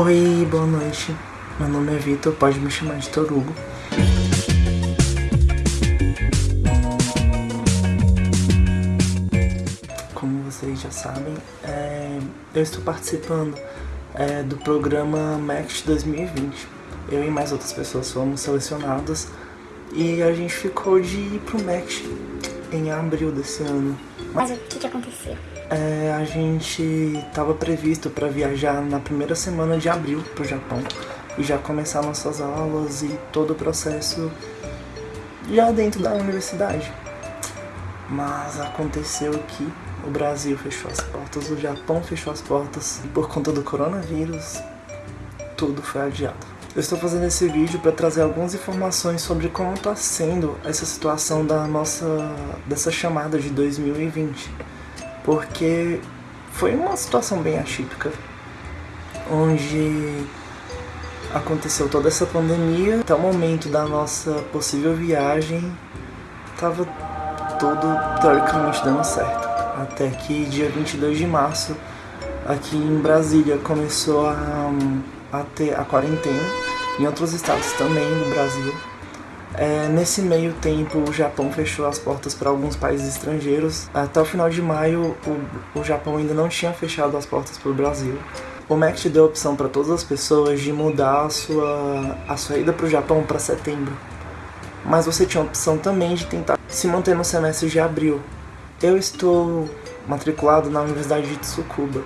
Oi, boa noite. Meu nome é Vitor, pode me chamar de Torugo. Como vocês já sabem, é, eu estou participando é, do programa MEXT 2020. Eu e mais outras pessoas fomos selecionadas e a gente ficou de ir pro MEXT em abril desse ano. Mas o que, que aconteceu? É, a gente estava previsto para viajar na primeira semana de abril pro Japão e já começar nossas aulas e todo o processo já dentro da universidade. Mas aconteceu que o Brasil fechou as portas, o Japão fechou as portas e por conta do coronavírus tudo foi adiado. Eu estou fazendo esse vídeo para trazer algumas informações sobre como está sendo essa situação da nossa dessa chamada de 2020, porque foi uma situação bem atípica, onde aconteceu toda essa pandemia, até o momento da nossa possível viagem, estava tudo teoricamente dando certo. Até que dia 22 de março, aqui em Brasília, começou a a ter a quarentena, em outros estados também do Brasil. É, nesse meio tempo, o Japão fechou as portas para alguns países estrangeiros. Até o final de maio, o, o Japão ainda não tinha fechado as portas para o Brasil. O MEC deu a opção para todas as pessoas de mudar a sua, a sua ida para o Japão para setembro. Mas você tinha a opção também de tentar se manter no semestre de abril. Eu estou matriculado na Universidade de Tsukuba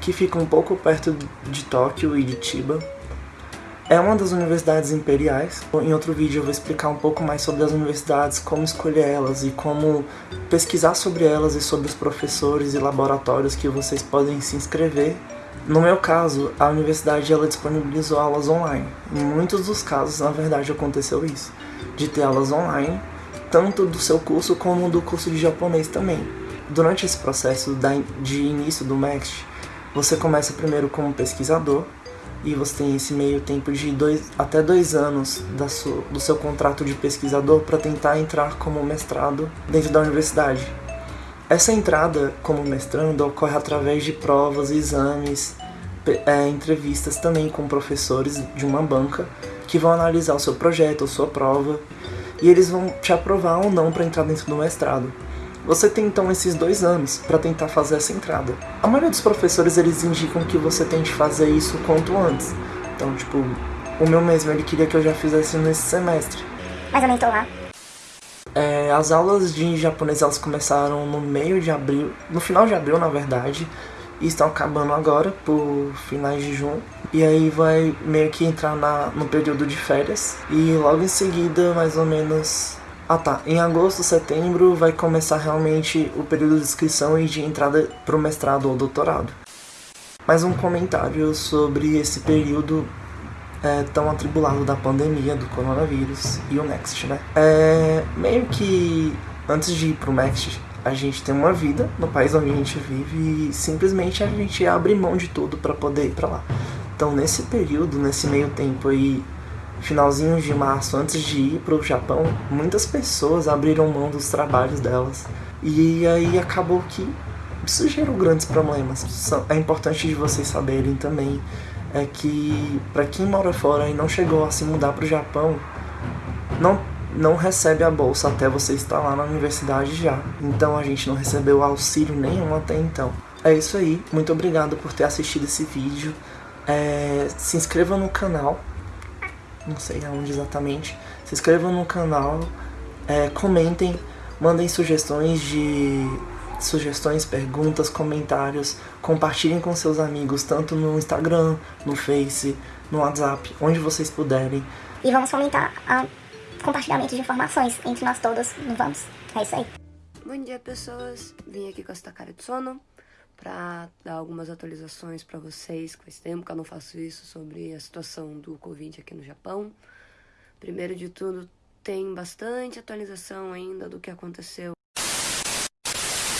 que fica um pouco perto de Tóquio e de Chiba. É uma das universidades imperiais. Em outro vídeo eu vou explicar um pouco mais sobre as universidades, como escolher elas e como pesquisar sobre elas e sobre os professores e laboratórios que vocês podem se inscrever. No meu caso, a universidade ela disponibilizou aulas online. Em muitos dos casos, na verdade, aconteceu isso, de ter aulas online, tanto do seu curso como do curso de japonês também. Durante esse processo de início do MEXT, você começa primeiro como pesquisador e você tem esse meio tempo de dois, até dois anos da sua, do seu contrato de pesquisador para tentar entrar como mestrado dentro da universidade. Essa entrada como mestrando ocorre através de provas, exames, é, entrevistas também com professores de uma banca que vão analisar o seu projeto, a sua prova, e eles vão te aprovar ou não para entrar dentro do mestrado. Você tem então esses dois anos para tentar fazer essa entrada. A maioria dos professores eles indicam que você tente fazer isso quanto antes. Então, tipo, o meu mesmo ele queria que eu já fizesse nesse semestre. Mas eu nem tô lá. É, as aulas de japonês elas começaram no meio de abril, no final de abril na verdade, e estão acabando agora, por finais de junho. E aí vai meio que entrar na, no período de férias. E logo em seguida, mais ou menos ah tá, em agosto, setembro vai começar realmente o período de inscrição e de entrada para o mestrado ou doutorado. Mais um comentário sobre esse período é, tão atribulado da pandemia do coronavírus e o Next, né? É, meio que antes de ir pro Next, a gente tem uma vida no país onde a gente vive e simplesmente a gente abre mão de tudo para poder ir para lá. Então nesse período, nesse meio tempo aí finalzinho de março, antes de ir para o Japão, muitas pessoas abriram mão dos trabalhos delas. E aí acabou que isso gerou grandes problemas. É importante de vocês saberem também é que para quem mora fora e não chegou a se mudar para o Japão, não não recebe a bolsa até você estar lá na universidade já. Então a gente não recebeu auxílio nenhum até então. É isso aí, muito obrigado por ter assistido esse vídeo. É, se inscreva no canal não sei aonde exatamente. Se inscrevam no canal, é, comentem, mandem sugestões de sugestões, perguntas, comentários, compartilhem com seus amigos, tanto no Instagram, no Face, no WhatsApp, onde vocês puderem. E vamos fomentar a compartilhamento de informações entre nós todas, não vamos? É isso aí. Bom dia, pessoas. Vim aqui com essa cara de sono para dar algumas atualizações para vocês, faz tempo que eu não faço isso, sobre a situação do Covid aqui no Japão. Primeiro de tudo, tem bastante atualização ainda do que aconteceu